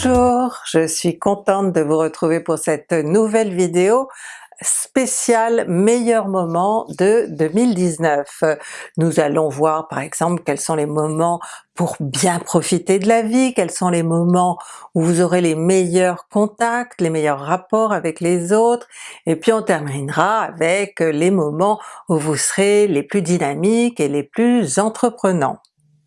Bonjour, je suis contente de vous retrouver pour cette nouvelle vidéo spéciale meilleurs moments de 2019. Nous allons voir par exemple quels sont les moments pour bien profiter de la vie, quels sont les moments où vous aurez les meilleurs contacts, les meilleurs rapports avec les autres, et puis on terminera avec les moments où vous serez les plus dynamiques et les plus entreprenants.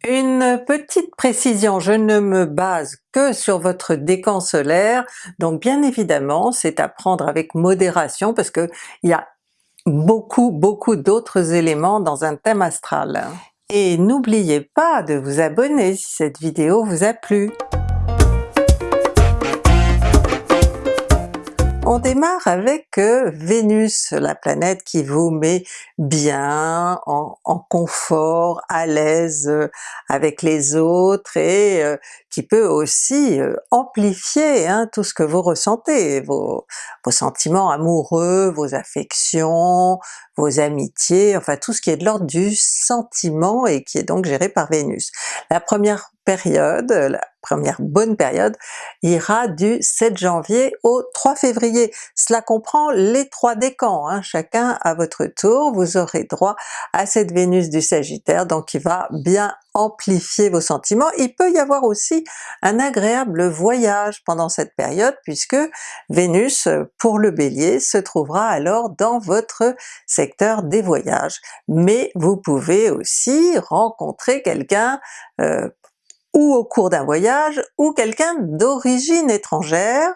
Une petite précision, je ne me base que sur votre décan solaire, donc bien évidemment c'est à prendre avec modération parce que il y a beaucoup beaucoup d'autres éléments dans un thème astral. Et n'oubliez pas de vous abonner si cette vidéo vous a plu. On démarre avec euh, Vénus, la planète qui vous met bien, en, confort, à l'aise euh, avec les autres et euh, qui peut aussi amplifier hein, tout ce que vous ressentez, vos, vos sentiments amoureux, vos affections, vos amitiés, enfin tout ce qui est de l'ordre du sentiment et qui est donc géré par Vénus. La première période, la première bonne période, ira du 7 janvier au 3 février. Cela comprend les trois décans, hein. chacun à votre tour, vous aurez droit à cette Vénus du Sagittaire, donc il va bien amplifier vos sentiments. Il peut y avoir aussi un agréable voyage pendant cette période puisque Vénus pour le Bélier se trouvera alors dans votre secteur des voyages. Mais vous pouvez aussi rencontrer quelqu'un euh, ou au cours d'un voyage, ou quelqu'un d'origine étrangère,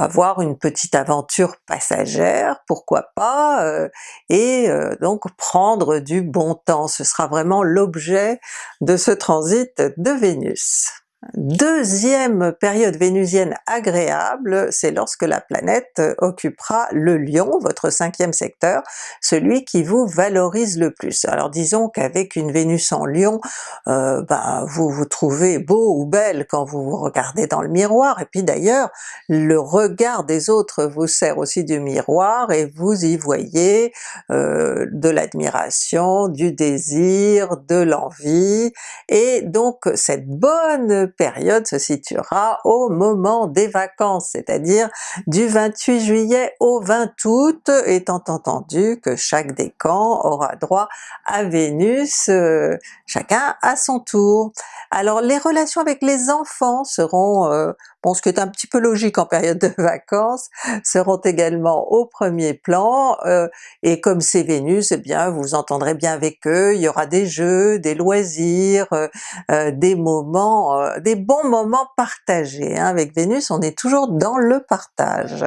avoir une petite aventure passagère, pourquoi pas, euh, et euh, donc prendre du bon temps, ce sera vraiment l'objet de ce transit de Vénus. Deuxième période vénusienne agréable, c'est lorsque la planète occupera le Lion, votre cinquième secteur, celui qui vous valorise le plus. Alors disons qu'avec une Vénus en Lion, euh, ben, vous vous trouvez beau ou belle quand vous vous regardez dans le miroir, et puis d'ailleurs le regard des autres vous sert aussi du miroir et vous y voyez euh, de l'admiration, du désir, de l'envie, et donc cette bonne période se situera au moment des vacances, c'est-à-dire du 28 juillet au 20 août, étant entendu que chaque décan aura droit à Vénus, euh, chacun à son tour. Alors les relations avec les enfants seront euh, bon ce qui est un petit peu logique en période de vacances, seront également au premier plan, euh, et comme c'est Vénus, eh bien vous entendrez bien avec eux, il y aura des jeux, des loisirs, euh, euh, des moments, des bons moments partagés. Hein. Avec Vénus on est toujours dans le partage.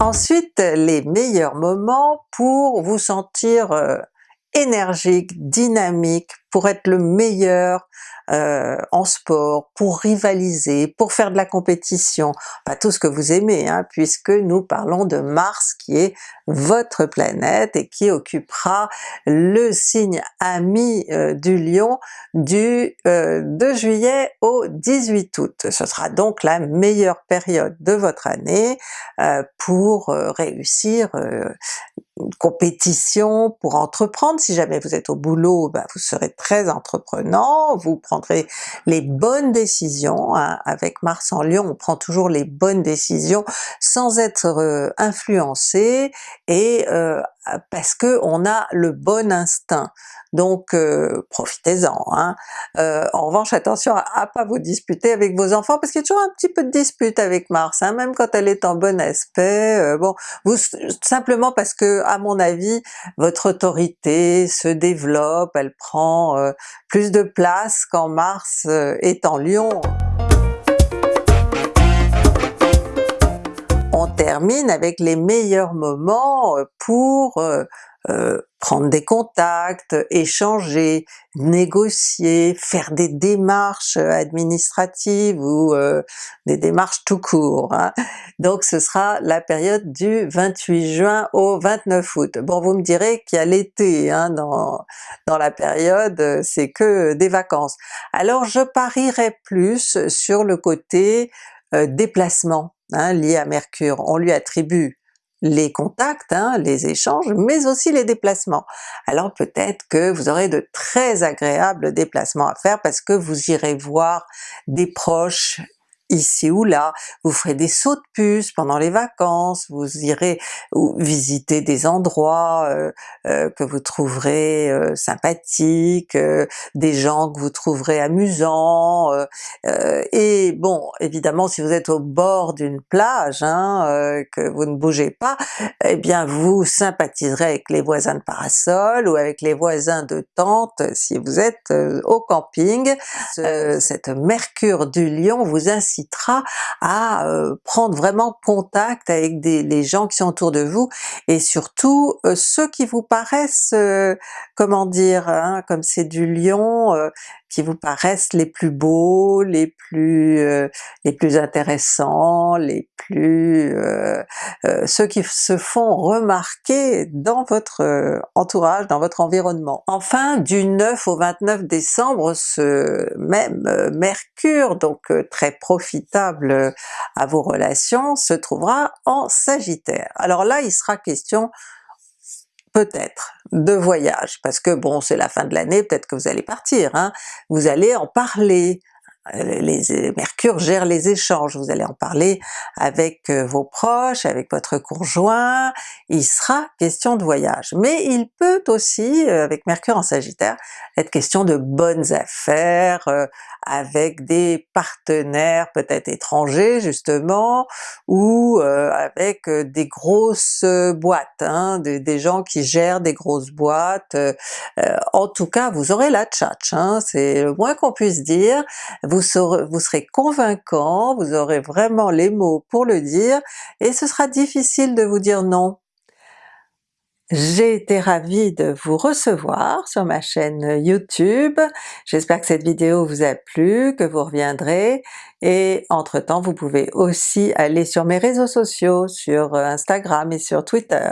Ensuite, les meilleurs moments pour vous sentir énergique, dynamique, pour être le meilleur euh, en sport, pour rivaliser, pour faire de la compétition, pas tout ce que vous aimez, hein, puisque nous parlons de Mars qui est votre planète et qui occupera le signe ami euh, du Lion du 2 euh, juillet au 18 août. Ce sera donc la meilleure période de votre année pour réussir compétition pour entreprendre, si jamais vous êtes au boulot, ben vous serez très entreprenant, vous prendrez les bonnes décisions, hein. avec Mars en Lion. On prend toujours les bonnes décisions sans être euh, influencé. Et euh, parce que on a le bon instinct. Donc euh, profitez-en. Hein. Euh, en revanche attention à, pas vous disputer avec vos enfants parce qu'il y a toujours un petit peu de dispute avec Mars, hein, même quand elle est en bon aspect. Euh, bon, vous simplement parce que à mon avis votre autorité se développe, elle prend plus de place quand Mars est en Lion. Termine avec les meilleurs moments pour euh, prendre des contacts, échanger, négocier, faire des démarches administratives ou euh, des démarches tout court. Hein. Donc ce sera la période du 28 juin au 29 août. Bon vous me direz qu'il y a l'été hein, dans, dans la période, c'est que des vacances. Alors je parierais plus sur le côté euh, déplacement hein, lié à Mercure. On lui attribue les contacts, hein, les échanges, mais aussi les déplacements. Alors peut-être que vous aurez de très agréables déplacements à faire parce que vous irez voir des proches ici ou là, vous ferez des sauts de puce pendant les vacances, vous irez visiter des endroits euh, euh, que vous trouverez euh, sympathiques, des gens que vous trouverez amusants, et bon évidemment si vous êtes au bord d'une plage, hein, que vous ne bougez pas, eh bien vous sympathiserez avec les voisins de parasol ou avec les voisins de tente si vous êtes au camping. cette mercure du lion vous incite à euh, prendre vraiment contact avec des, les gens qui sont autour de vous, et surtout euh, ceux qui vous paraissent, euh, comment dire, hein, comme c'est du lion, qui vous paraissent les plus beaux, les plus euh, les plus intéressants, les plus euh, euh, ceux qui se font remarquer dans votre entourage, dans votre environnement. Enfin du 9 au 29 décembre, ce même Mercure, donc très profitable à vos relations, se trouvera en Sagittaire. Alors là il sera question peut-être de voyage, parce que bon c'est la fin de l'année, peut-être que vous allez partir, hein. vous allez en parler, les, Mercure gère les échanges, vous allez en parler avec euh, vos proches, avec votre conjoint, il sera question de voyage. Mais il peut aussi, euh, avec Mercure en Sagittaire, être question de bonnes affaires, avec des partenaires peut-être étrangers justement, ou avec des grosses boîtes, hein, des, gens qui gèrent des grosses boîtes. en tout cas vous aurez la tchatch, hein, c'est le moins qu'on puisse dire. Vous, serez convaincant, vous aurez vraiment les mots pour le dire, et ce sera difficile de vous dire non. J'ai été ravie de vous recevoir sur ma chaîne YouTube, j'espère que cette vidéo vous a plu, que vous reviendrez, et entre temps vous pouvez aussi aller sur mes réseaux sociaux, sur Instagram et sur Twitter.